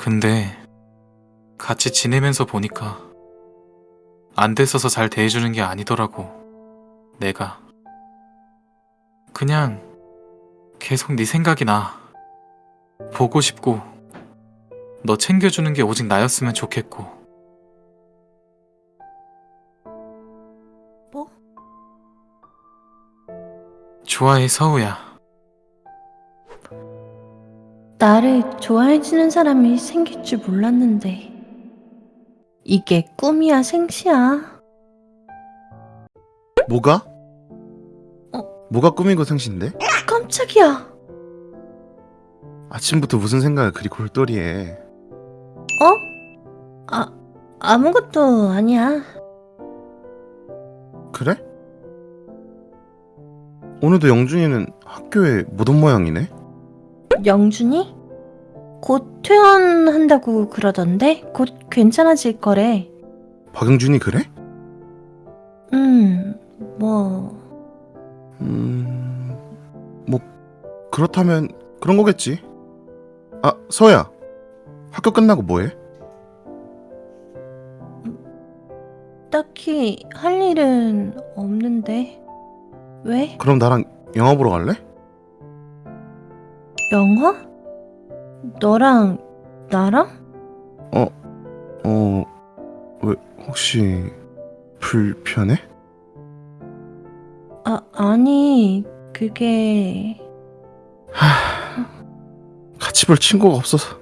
근데 같이 지내면서 보니까 안 됐어서 잘 대해주는 게 아니더라고. 내가. 그냥 계속 네 생각이 나. 보고 싶고 너 챙겨주는 게 오직 나였으면 좋겠고. 뭐? 좋아해 서우야. 나를 좋아해주는 사람이 생길 줄 몰랐는데 이게 꿈이야 생시야 뭐가? 어? 뭐가 꿈이고 생신데? 깜짝이야 아침부터 무슨 생각을 그리 골똘히 해 어? 아 아무것도 아니야 그래? 오늘도 영준이는 학교에 못 온 모양이네? 영준이? 곧 퇴원한다고 그러던데 곧 괜찮아질 거래 박영준이 그래? 음 뭐 음... 뭐 그렇다면 그런 거겠지 아 서야 학교 끝나고 뭐해? 딱히 할 일은 없는데 왜? 그럼 나랑 영화 보러 갈래? 영화? 너랑 나랑? 어... 왜 혹시 불편해? 아 아니 그게 같이 볼 친구가 없어서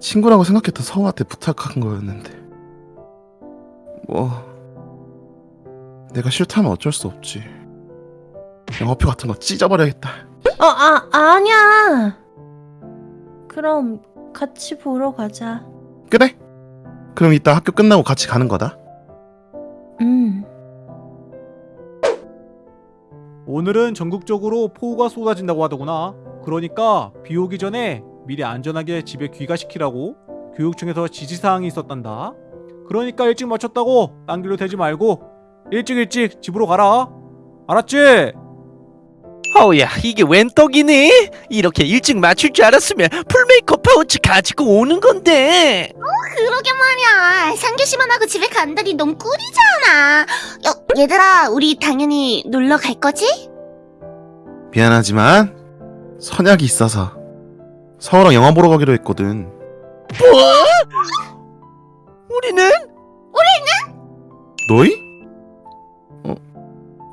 친구라고 생각했던 서우한테 부탁한 거였는데 뭐 내가 싫다면 어쩔 수 없지 영화표 같은 거 찢어버려야겠다 어, 아, 아니야. 그럼 같이 보러 가자. 그래? 그럼 이따 학교 끝나고 같이 가는 거다 응. 오늘은 전국적으로 폭우가 쏟아진다고 하더구나. 그러니까 비 오기 전에 미리 안전하게 집에 귀가시키라고 교육청에서 지시사항이 있었단다. 그러니까 일찍 마쳤다고 딴 길로 대지 말고 일찍 일찍 집으로 가라. 알았지? 어우야 이게 웬 떡이니? 이렇게 일찍 맞출 줄 알았으면 풀메이크업 파우치 가지고 오는 건데 그러게 말이야. 상규씨만 하고 집에 간다니 너무 꿀이잖아. 여, 얘들아, 우리 당연히 놀러 갈 거지? 미안하지만 선약이 있어서 서우랑 영화 보러 가기로 했거든 뭐? 우리는? 너희? 어?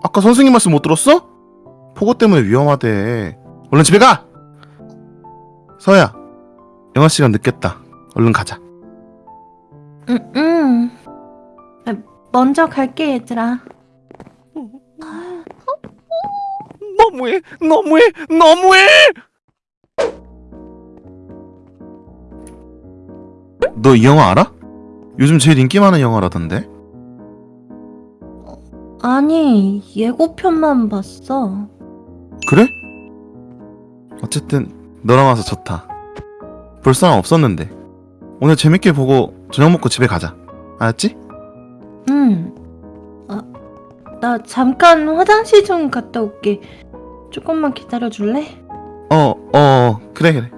아까 선생님 말씀 못 들었어? 폭우 때문에 위험하대 얼른 집에 가! 서야 영화 시간 늦겠다 얼른 가자 응, 응. 아, 먼저 갈게, 얘들아. 너무해 너무해 너무해 너 이 영화 알아? 요즘 제일 인기 많은 영화라던데 아니, 예고편만 봤어. 그래? 어쨌든 너랑 와서 좋다 볼 사람 없었는데 오늘 재밌게 보고 저녁 먹고 집에 가자 알았지? 응. 아, 나 잠깐 화장실 좀 갔다 올게. 조금만 기다려 줄래? 어, 어, 그래, 그래.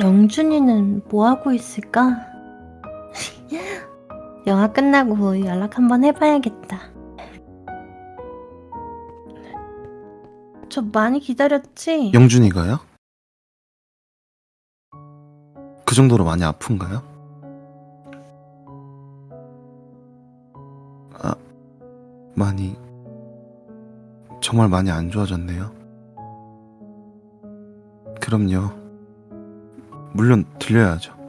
영준이는 뭐 하고 있을까? 영화 끝나고 연락 한번 해봐야겠다. 저 많이 기다렸지? 영준이가요? 그 정도로 많이 아픈가요? 아, 많이, 정말 많이 안 좋아졌네요. 그럼요. 물론 들려야죠.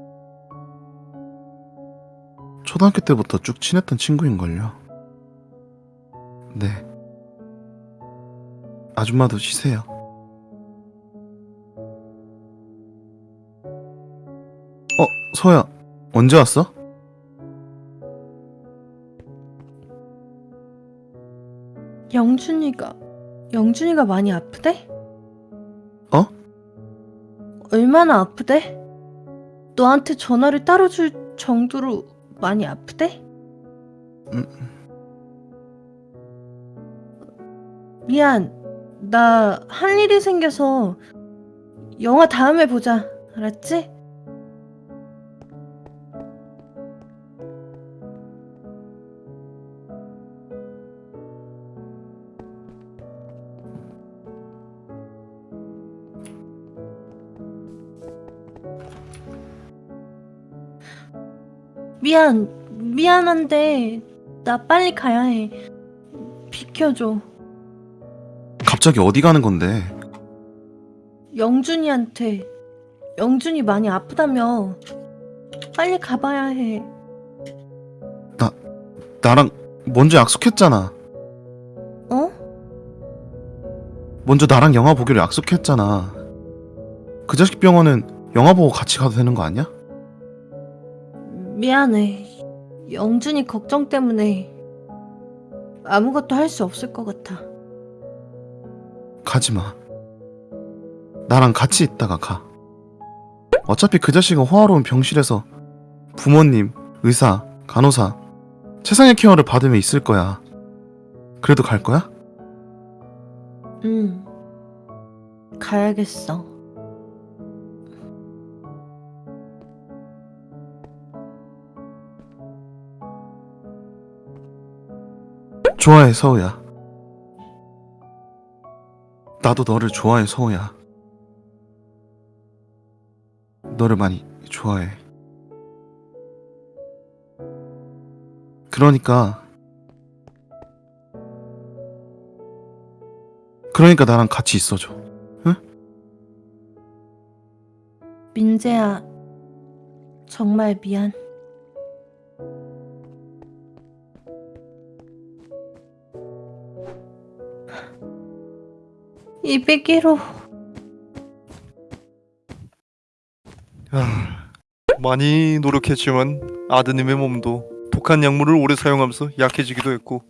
초등학교 때부터 쭉 친했던 친구인걸요. 네. 아줌마도 쉬세요. 어, 소야, 언제 왔어? 영준이가 영준이가 많이 아프대? 어? 얼마나 아프대? 너한테 전화를 따로 줄 정도로 많이 아프대? 음. 미안. 나 할 일이 생겨서 영화 다음에 보자. 알았지? 미안, 미안한데 나 빨리 가야 해. 비켜줘. 갑자기 어디 가는 건데? 영준이한테 영준이 많이 아프다며 빨리 가봐야 해. 나랑 먼저 약속했잖아. 어? 먼저 나랑 영화 보기로 약속했잖아. 그 자식 병원은 영화 보고 같이 가도 되는 거 아니야? 미안해. 영준이 걱정 때문에 아무것도 할 수 없을 것 같아. 가지 마. 나랑 같이 있다가 가. 어차피 그 자식은 호화로운 병실에서 부모님, 의사, 간호사, 최상의 케어를 받으며 있을 거야. 그래도 갈 거야? 응. 가야겠어. 좋아해, 서우야. 나도 너를 좋아해, 서우야. 너를 많이 좋아해. 그러니까 그러니까 나랑 같이 있어줘. 민재야, 정말 미안. 이백일호 아, 많이 노력했지만 아드님의 몸도 독한 약물을 오래 사용하면서 약해지기도 했고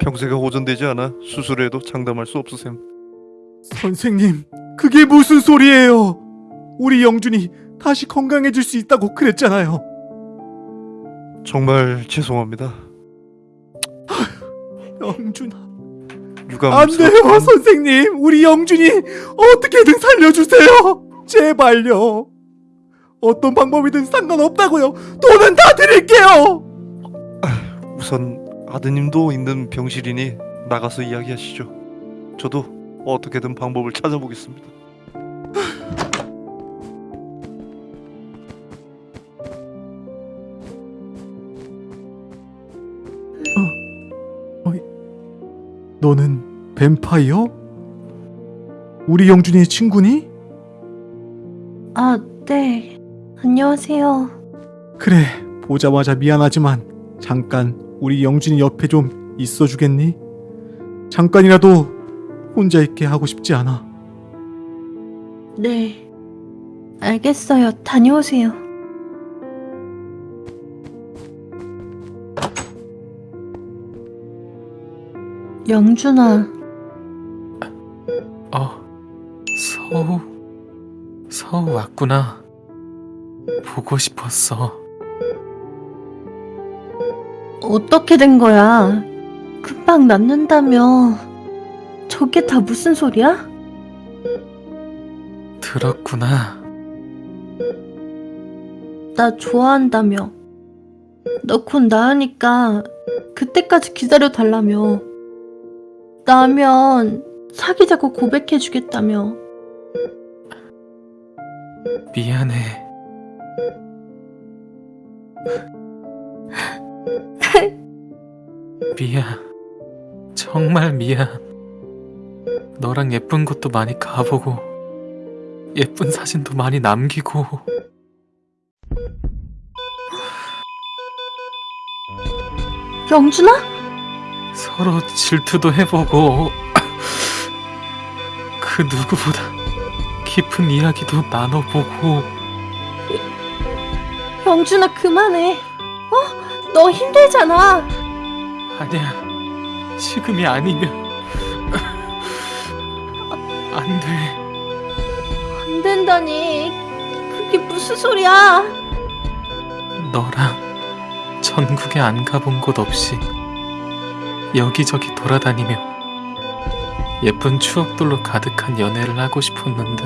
평세가 호전되지 않아 수술해도 장담할 수 없으셈. 선생님, 그게 무슨 소리예요? 우리 영준이 다시 건강해질 수 있다고 그랬잖아요. 정말 죄송합니다. 영준아. 유감 안 돼요, 선생님. 우리 영준이 어떻게든 살려주세요. 제발요. 어떤 방법이든 상관없다고요. 돈은 다 드릴게요. 우선 아드님도 있는 병실이니 나가서 이야기하시죠. 저도 어떻게든 방법을 찾아보겠습니다. 너는 뱀파이어? 우리 영준이의 친구니? 아, 네. 안녕하세요. 그래, 보자마자 미안하지만 잠깐 우리 영준이 옆에 좀 있어주겠니? 잠깐이라도 혼자 있게 하고 싶지 않아. 네. 알겠어요. 다녀오세요. 영준아, 어, 서우, 서우 왔구나. 보고 싶었어. 어떻게 된 거야? 금방 낫는다며. 저게 다 무슨 소리야? 들었구나. 나 좋아한다며. 너 곧 나으니까 그때까지 기다려 달라며. 나면 사귀자고 고백해 주겠다며. 미안해. 미안. 정말 미안. 너랑 예쁜 곳도 많이 가보고, 예쁜 사진도 많이 남기고, 영준아? 서로 질투도 해보고, 그 누구보다 깊은 이야기도 나눠보고, 영준아 그만해. 어? 너 힘들잖아. 아니야. 지금이 아니면, 안 돼. 안 된다니. 그게 무슨 소리야? 너랑 전국에 안 가본 곳 없이 여기저기 돌아다니며 예쁜 추억들로 가득한 연애를 하고 싶었는데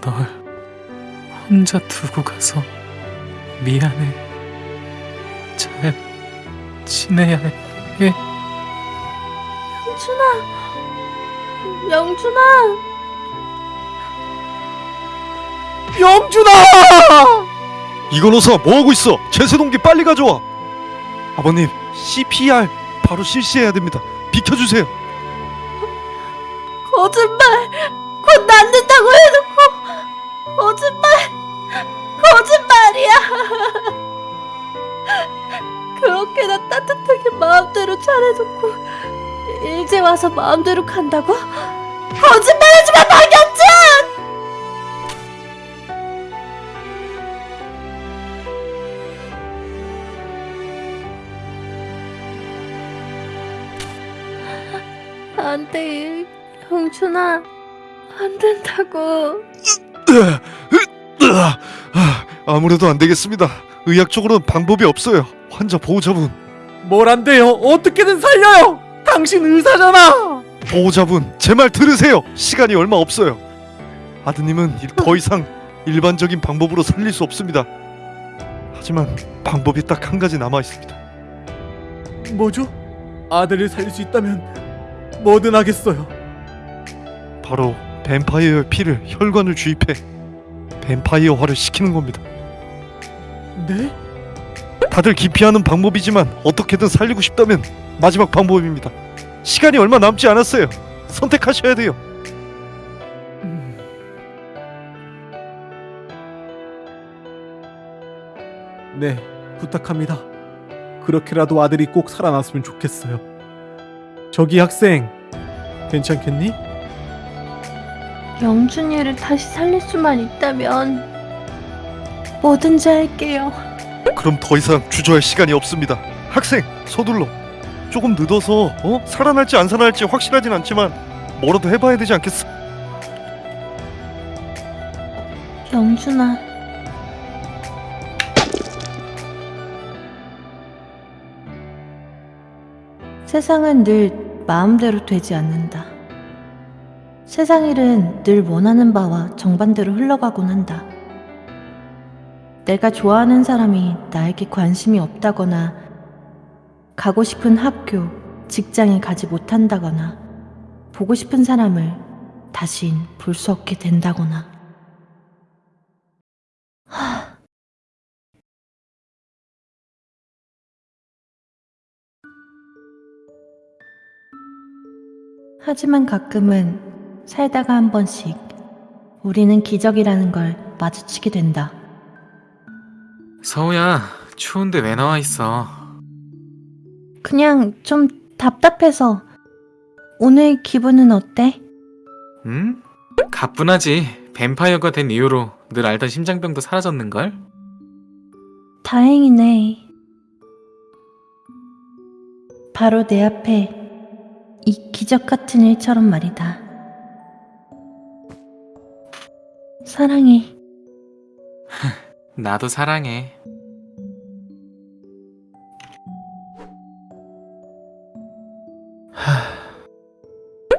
널 혼자 두고 가서 미안해. 잘 지내야 해. 영준아! 영준아! 영준아! 이건호사 뭐하고 있어? 제세동기 빨리 가져와 아버님 CPR 바로 실시해야 됩니다 비켜주세요 거짓말! 곧 낫는다고 해놓고 거짓말! 거짓말이야! 그렇게나 따뜻하게 마음대로 잘해놓고 일제 와서 마음대로 간다고? 거짓말하지 마 박영 돼, 영준아. 안 된다고. 아, 아무래도 안 되겠습니다 의학적으로는 방법이 없어요 환자 보호자분 뭘 안 돼요? 어떻게든 살려요! 당신 의사잖아! 보호자분 제 말 들으세요 시간이 얼마 없어요 아드님은 이- 더 이상 일반적인 방법으로 살릴 수 없습니다 하지만 방법이 딱 한 가지 남아 있습니다 뭐죠? 아들을 살릴 수 있다면 뭐든 하겠어요. 바로 뱀파이어의 피를 혈관을 주입해 뱀파이어화를 시키는 겁니다 네? 다들 기피하는 방법이지만 어떻게든 살리고 싶다면 마지막 방법입니다. 시간이 얼마 남지 않았어요. 선택하셔야 돼요. 음. 네, 부탁합니다. 그렇게라도 아들이 꼭 살아났으면 좋겠어요. 저기 학생, 괜찮겠니? 영준이를 다시 살릴 수만 있다면 뭐든지 할게요. 그럼 더 이상 주저할 시간이 없습니다. 학생, 서둘러. 조금 늦어서 어? 살아날지 안 살아날지 확실하진 않지만 뭐라도 해봐야 되지 않겠어? 영준아. 세상은 늘 마음대로 되지 않는다. 세상 일은 늘 원하는 바와 정반대로 흘러가곤 한다. 내가 좋아하는 사람이 나에게 관심이 없다거나, 가고 싶은 학교, 직장에 가지 못한다거나, 보고 싶은 사람을 다신 볼 수 없게 된다거나. 하지만 가끔은 살다가 한 번씩 우리는 기적이라는 걸 마주치게 된다. 서우야, 추운데 왜 나와 있어? 그냥 좀 답답해서 오늘 기분은 어때? 응? 가뿐하지. 뱀파이어가 된 이후로 늘 알던 심장병도 사라졌는걸? 다행이네. 바로 내 앞에 이 기적 같은 일처럼 말이다. 사랑해. 나도 사랑해.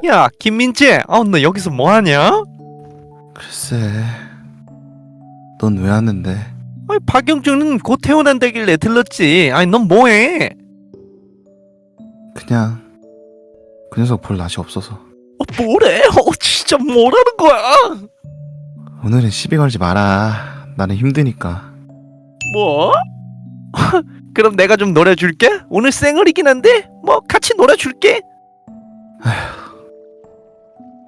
야, 김민재, 아, 너 여기서 뭐 하냐? 글쎄, 넌왜 왔는데? 아니, 박영준은 곧 태어난다길래 들렀지. 아니 넌 뭐해? 그냥 그 녀석 볼 낯이 없어서 어, 뭐래? 어, 진짜 뭐라는 거야? 오늘은 시비 걸지 마라. 나는 힘드니까. 뭐? 그럼 내가 좀 놀아줄게. 오늘 생얼이긴 한데 뭐 같이 놀아줄게.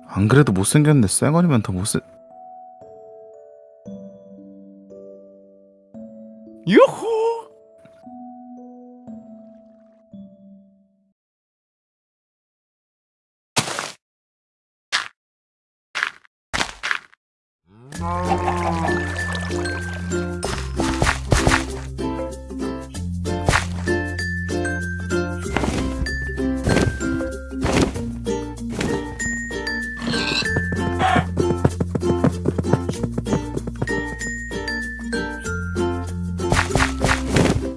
안 그래도 못생겼는데 쌩얼이면 더 못생. 유후. Oh,